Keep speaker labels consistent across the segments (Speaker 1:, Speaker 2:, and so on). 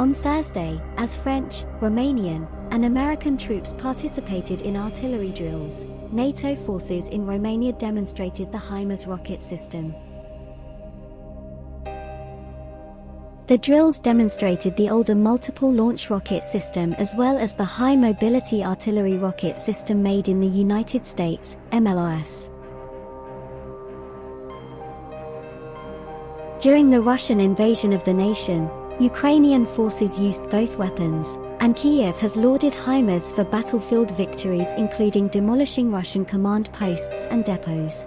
Speaker 1: On Thursday, as French, Romanian, and American troops participated in artillery drills, NATO forces in Romania demonstrated the HIMARS rocket system. The drills demonstrated the older multiple launch rocket system as well as the high mobility artillery rocket system made in the United States, MLRS. During the Russian invasion of the nation, Ukrainian forces used both weapons, and Kiev has lauded HIMARS for battlefield victories including demolishing Russian command posts and depots.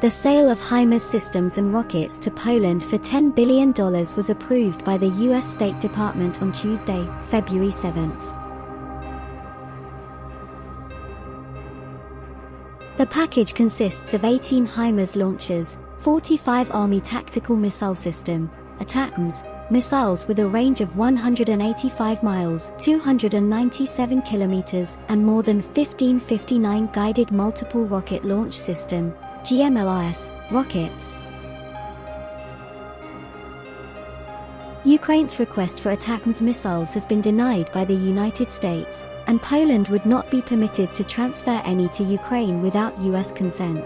Speaker 1: The sale of HIMARS systems and rockets to Poland for $10 billion was approved by the U.S. State Department on Tuesday, February 7. The package consists of 18 HIMARS launchers, 45 Army Tactical Missile System, ATACMS, missiles with a range of 185 miles 297 kilometers and more than 1559 guided multiple rocket launch system GMLRS, rockets. Ukraine's request for ATACMS missiles has been denied by the United States, and Poland would not be permitted to transfer any to Ukraine without US consent.